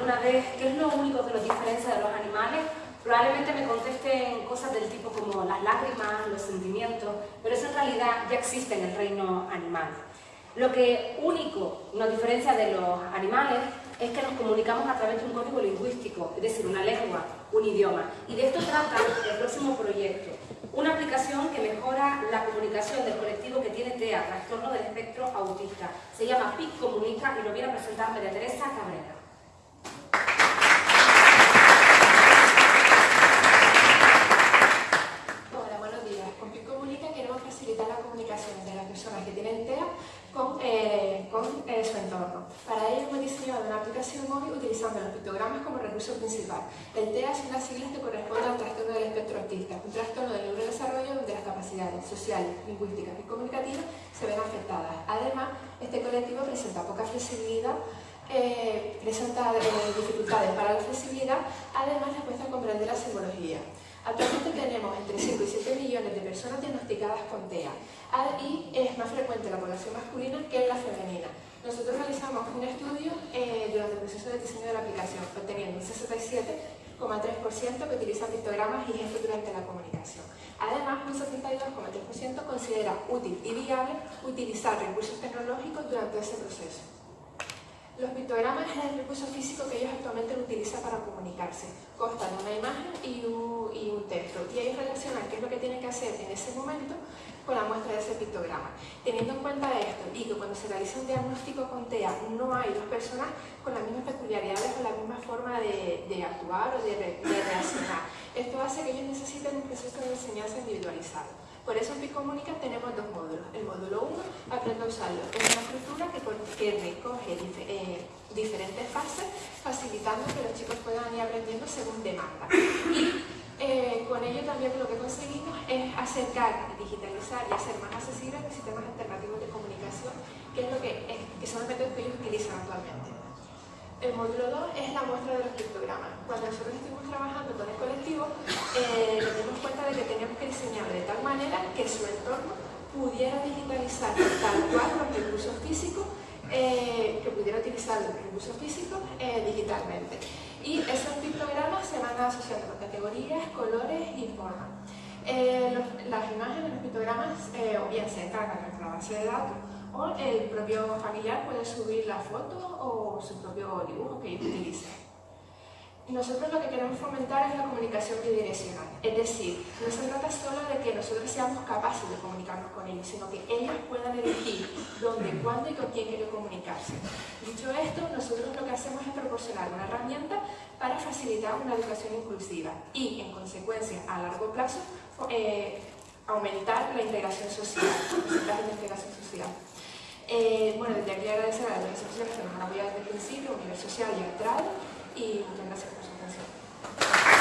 alguna vez qué es lo único que nos diferencia de los animales, probablemente me contesten cosas del tipo como las lágrimas, los sentimientos, pero eso en realidad ya existe en el reino animal. Lo que único nos diferencia de los animales es que nos comunicamos a través de un código lingüístico, es decir, una lengua, un idioma. Y de esto trata el próximo proyecto, una aplicación que mejora la comunicación del colectivo que tiene TEA, trastorno del espectro autista. Se llama PIC Comunica y lo viene a presentar María Teresa Cabrera. Hola, buenos días. Con PIC Comunica queremos facilitar la comunicación de las personas que tienen TEA con, eh, con eh, su entorno. Para ello hemos diseñado una aplicación móvil utilizando los pictogramas como recurso principal. El TEA es una sigla que corresponde al trastorno del espectro autista, un trastorno del neurodesarrollo donde las capacidades sociales, lingüísticas y comunicativas se ven afectadas. Además, este colectivo presenta poca flexibilidad eh, presenta dificultades para la flexibilidad, además les cuesta comprender la simbología. Actualmente tenemos entre 5 y 7 millones de personas diagnosticadas con TEA y es más frecuente la población masculina que la femenina. Nosotros realizamos un estudio eh, durante el proceso de diseño de la aplicación, obteniendo un 67,3% que utiliza pictogramas y gestos durante la comunicación. Además, un 72,3% considera útil y viable utilizar recursos tecnológicos durante ese proceso. Los pictogramas es el recurso físico que ellos actualmente utilizan para comunicarse. Constan una imagen y un, y un, texto. Y ellos relacionan qué es lo que tienen que hacer en ese momento con la muestra de ese pictograma. Teniendo en cuenta esto y que cuando se realiza un diagnóstico con TEA no hay dos personas con las mismas peculiaridades o la misma forma de, de actuar o de, de reaccionar. Esto hace que ellos necesiten un proceso de enseñanza individualizado. Por eso en Picomunica tenemos dos módulos. El módulo 1, aprendo a usarlo. Es una estructura que, que recoge eh, diferentes fases, facilitando que los chicos puedan ir aprendiendo según demanda. Y eh, con ello también lo que conseguimos acercar, digitalizar y hacer más accesibles los sistemas alternativos de comunicación, que, es lo que, es, que son los métodos que ellos utilizan actualmente. El módulo 2 es la muestra de los pictogramas. Cuando nosotros estuvimos trabajando con el colectivo, eh, nos dimos cuenta de que teníamos que diseñarlo de tal manera que su entorno pudiera digitalizar tal cual los recursos físicos, eh, que pudiera utilizar los recursos físicos eh, digitalmente. Y esos pictogramas se van asociando con categorías, colores y formas. Eh, las imágenes, los pictogramas, eh, o bien se encargan en nuestra base de datos, o el propio familiar puede subir la foto o su propio dibujo que utilice. Nosotros lo que queremos fomentar es la comunicación bidireccional, es decir, no se trata solo de que nosotros seamos capaces de comunicarnos con ellos, sino que ellos puedan elegir dónde, cuándo y con quién quieren comunicarse. Dicho esto, nosotros lo que hacemos es proporcionar una herramienta para facilitar una educación inclusiva y, en consecuencia, a largo plazo, eh, aumentar la integración social, la integración social. Eh, bueno, desde aquí agradecer a las organizaciones que nos han apoyado desde el principio, Universo Social y Atrado, y muchas gracias por su atención.